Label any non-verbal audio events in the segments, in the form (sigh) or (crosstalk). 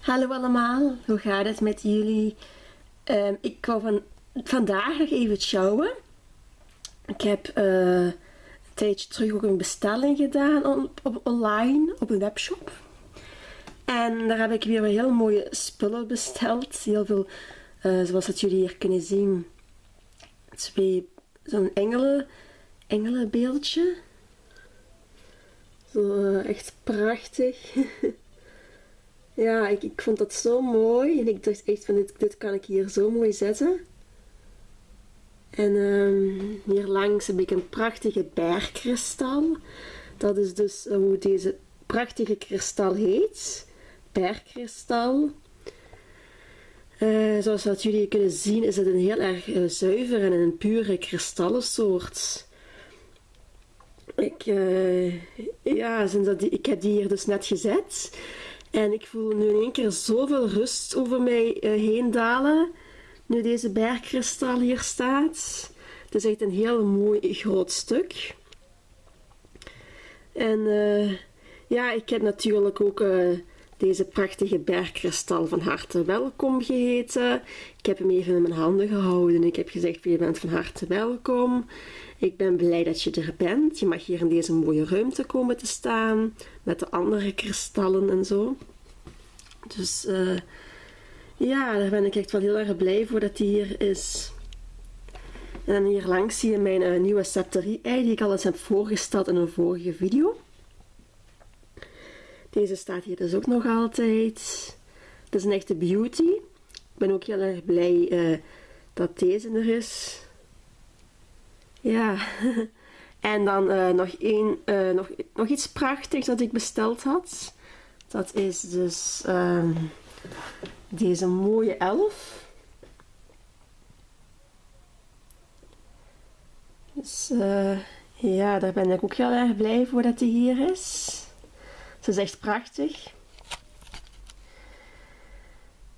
Hallo allemaal, hoe gaat het met jullie? Ehm, ik wou van, vandaag nog even showen. Ik heb eh, een tijdje terug ook een bestelling gedaan op, online, op een webshop. En daar heb ik weer heel mooie spullen besteld. Heel veel, uh, zoals dat jullie hier kunnen zien, twee, zo'n engelen, engelenbeeldje. Zo uh, echt prachtig. (laughs) Ja, ik, ik vond dat zo mooi. En ik dacht echt van, dit, dit kan ik hier zo mooi zetten. En um, hier langs heb ik een prachtige bergkristal. Dat is dus hoe deze prachtige kristal heet. Bergkristal. Uh, zoals jullie kunnen zien is het een heel erg uh, zuiver en een pure kristallensoort. Ik, ja, sinds dat ik heb die hier dus net gezet. En ik voel nu in één keer zoveel rust over mij uh, heen dalen. Nu deze bergkristal hier staat. Het is echt een heel mooi groot stuk. En uh, ja, ik heb natuurlijk ook uh, deze prachtige bergkristal van harte welkom geheten. Ik heb hem even in mijn handen gehouden. Ik heb gezegd, je bent van harte welkom. Ik ben blij dat je er bent. Je mag hier in deze mooie ruimte komen te staan. Met de andere kristallen en zo. Dus uh, ja, daar ben ik echt wel heel erg blij voor dat die hier is. En hier langs zie je mijn uh, nieuwe septerie-ei die ik al eens heb voorgesteld in een vorige video. Deze staat hier dus ook nog altijd. Het is een echte beauty. Ik ben ook heel erg blij uh, dat deze er is. Ja, (laughs) en dan uh, nog, één, uh, nog, nog iets prachtigs dat ik besteld had. Dat is dus um, deze mooie elf. Dus ja, daar ben ik ook heel erg blij voor dat die hier is. Ze is echt prachtig.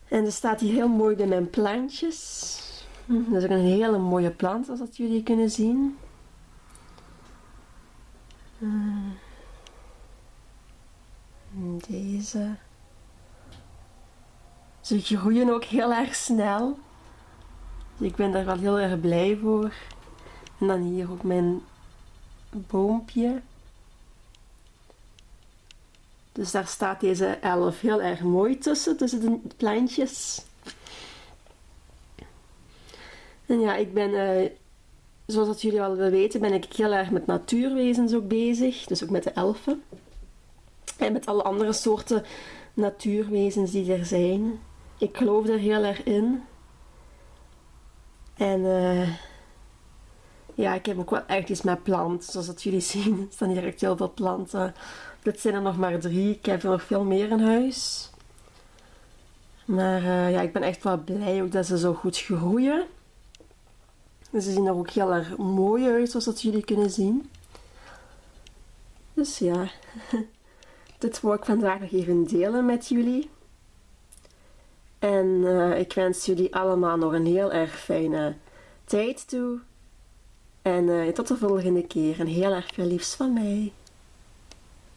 En er staat hier heel mooi bij mijn plantjes. Dat is ook een hele mooie plant, als dat jullie kunnen zien. Uh, deze. Ze groeien ook heel erg snel. Ik ben daar wel heel erg blij voor. En dan hier ook mijn boompje. Dus daar staat deze elf heel erg mooi tussen, tussen de plantjes. En ja, ik ben, uh, zoals dat jullie al weten, ben ik heel erg met natuurwezens ook bezig. Dus ook met de elfen. En met alle andere soorten natuurwezens die er zijn. Ik geloof er heel erg in. En uh, ja, ik heb ook wel echt iets met planten. Zoals dat jullie (laughs) zien, staan hier echt heel veel planten. Dit zijn er nog maar drie. Ik heb er nog veel meer in huis. Maar uh, ja, ik ben echt wel blij ook dat ze zo goed groeien. En ze zien er ook heel erg mooi uit, zoals dat jullie kunnen zien. Dus ja, (laughs) dit wil ik vandaag nog even delen met jullie. En uh, ik wens jullie allemaal nog een heel erg fijne tijd toe. En uh, tot de volgende keer. En heel erg veel liefs van mij.